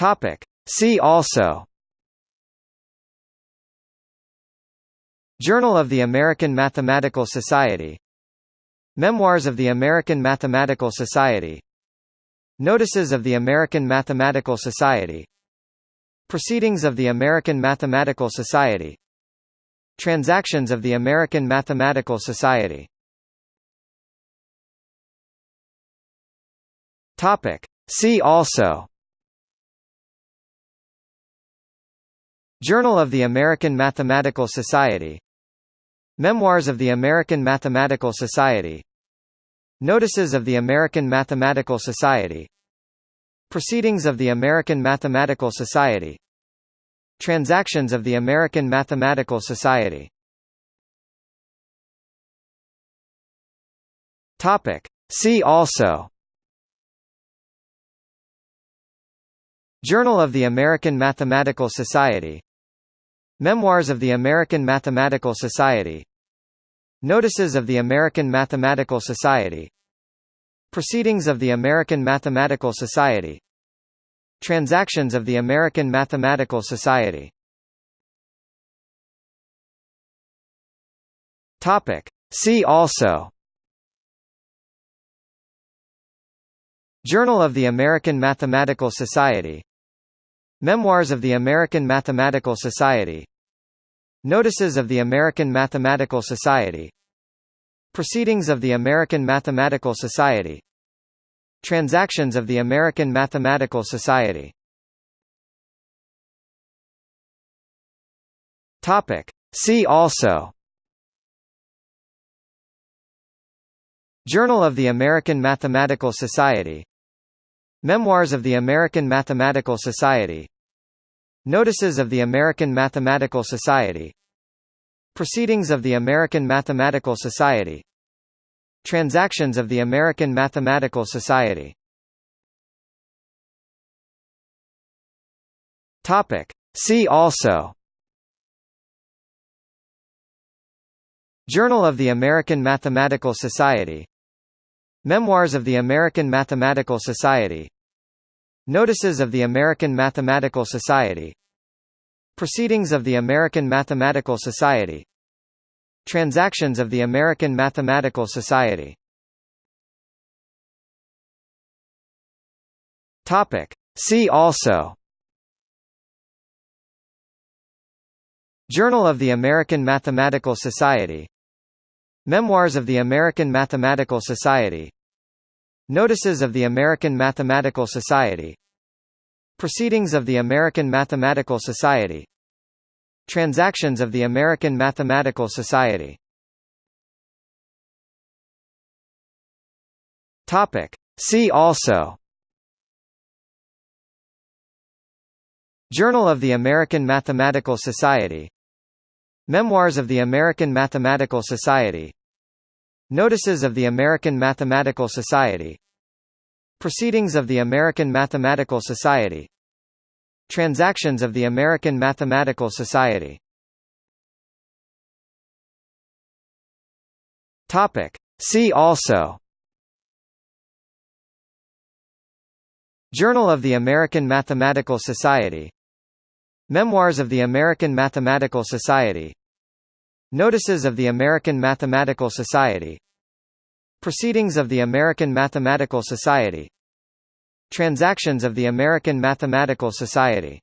Topic. See also. Journal of the American Mathematical Society. Memoirs of the American Mathematical Society. Notices of the American Mathematical Society. Proceedings of the American Mathematical Society. Transactions of the American Mathematical Society. See also Journal of the American Mathematical Society. Memoirs of the American Mathematical Society. Notices of the American Mathematical Society. Proceedings of the American Mathematical Society. Transactions of the American Mathematical Society. See also. Journal of the American Mathematical Society Memoirs of the American Mathematical Society. Notices of the American Mathematical Society. Proceedings of the American Mathematical Society. Transactions of the American Mathematical Society. Topic. See also. Journal of the American Mathematical Society Memoirs of the American Mathematical Society. Notices of the American Mathematical Society. Proceedings of the American Mathematical Society. Transactions of the American Mathematical Society. See also. Journal of the American Mathematical Society Memoirs of the American Mathematical Society. Notices of the American Mathematical Society. Proceedings of the American Mathematical Society. Transactions of the American Mathematical Society. See also. Journal of the American Mathematical Society Memoirs of the American Mathematical Society. Notices of the American Mathematical Society. Proceedings of the American Mathematical Society. Transactions of the American Mathematical Society. See also. Journal of the American Mathematical Society Memoirs of the American Mathematical Society. Notices of the American Mathematical Society. Proceedings of the American Mathematical Society. Transactions of the American Mathematical Society. Topic. See also. Journal of the American Mathematical Society Memoirs of the American Mathematical Society. Notices of the American Mathematical Society. Proceedings of the American Mathematical Society. Transactions of the American Mathematical Society. See also. Journal of the American Mathematical Society. Memoirs of the American Mathematical Society Notices of the American Mathematical Society. Proceedings of the American Mathematical Society. Transactions of the American Mathematical Society